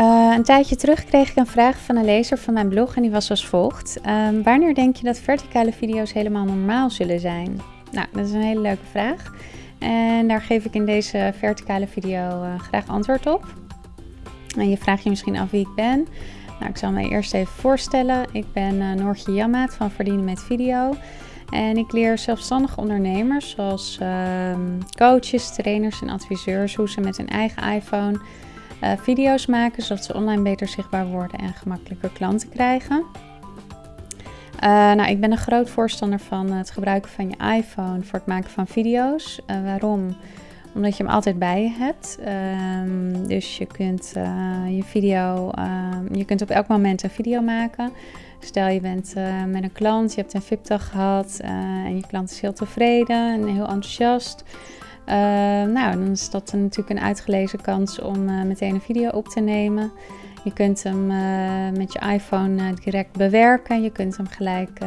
Uh, een tijdje terug kreeg ik een vraag van een lezer van mijn blog en die was als volgt. Uh, wanneer denk je dat verticale video's helemaal normaal zullen zijn? Nou, dat is een hele leuke vraag. En daar geef ik in deze verticale video uh, graag antwoord op. En je vraagt je misschien af wie ik ben. Nou, ik zal me eerst even voorstellen. Ik ben uh, Noortje Jammaat van Verdienen met Video. En ik leer zelfstandige ondernemers, zoals ehm, coaches, trainers en adviseurs, hoe ze met hun eigen iPhone uh, video's maken, zodat ze online beter zichtbaar worden en gemakkelijker klanten krijgen. Uh, nou, ik ben een groot voorstander van het gebruiken van je iPhone voor het maken van video's. Uh, waarom? Omdat je hem altijd bij je hebt. Um, dus je kunt je video, uh, je kunt op elk moment een video maken. Stel je bent met een klant, je hebt een VIP-dag gehad en je klant is heel tevreden en heel enthousiast. Uh, nou, dan is dat natuurlijk een uitgelezen kans om uh, meteen een video op te nemen. Je kunt hem uh, met je iPhone direct bewerken. Je kunt hem gelijk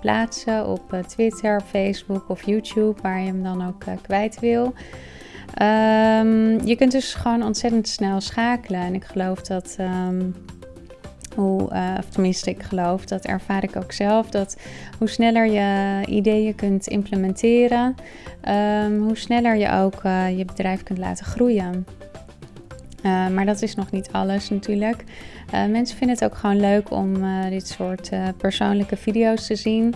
plaatsen op Twitter, Facebook of YouTube, waar je hem dan ook kwijt wil. Um, je kunt dus gewoon ontzettend snel schakelen. En ik geloof dat. Um, hoe, uh, of tenminste, ik geloof, dat ervaar ik ook zelf, dat hoe sneller je ideeën kunt implementeren, um, hoe sneller je ook uh, je bedrijf kunt laten groeien. Uh, maar dat is nog niet alles natuurlijk. mensen vinden het ook gewoon leuk om dit soort persoonlijke video's te zien.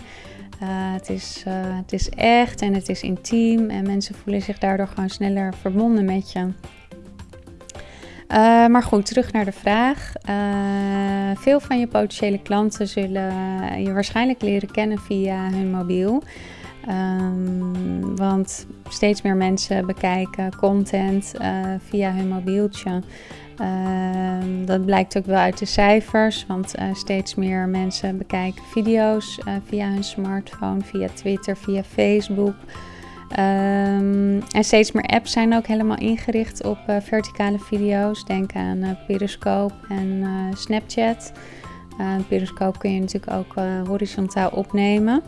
het, is, het is echt en het is intiem en mensen voelen zich daardoor gewoon sneller verbonden met je. Uh, maar goed, terug naar de vraag. Uh, veel van je potentiële klanten zullen je waarschijnlijk leren kennen via hun mobiel. Um, want steeds meer mensen bekijken content uh, via hun mobieltje. Uh, dat blijkt ook wel uit de cijfers, want steeds meer mensen bekijken video's via hun smartphone, via Twitter, via Facebook. Um, en steeds meer apps zijn ook helemaal ingericht op uh, verticale video's. Denk aan uh, Periscope en uh, Snapchat. Periscope kun je natuurlijk ook horizontaal opnemen.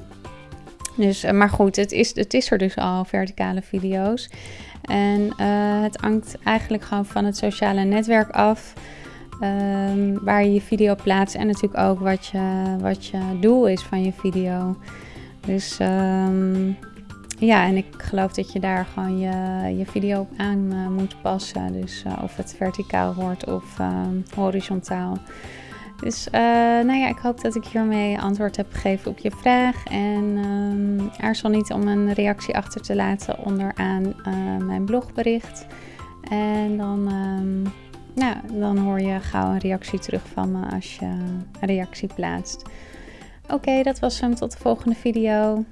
Dus, maar goed, het is, het is er dus al, verticale video's. En het hangt eigenlijk gewoon van het sociale netwerk af. Um, waar je je video plaatst en natuurlijk ook wat je, wat je doel is van je video. Dus um, ja, en ik geloof dat je daar gewoon je, je video op aan uh, moet passen. Dus uh, of het verticaal wordt of uh, horizontaal. Dus uh, nou ja, ik hoop dat ik hiermee antwoord heb gegeven op je vraag. En um, aarzel niet om een reactie achter te laten onderaan mijn blogbericht. En dan, um, nou, dan hoor je gauw een reactie terug van me als je een reactie plaatst. Oké, dat was hem. Tot de volgende video.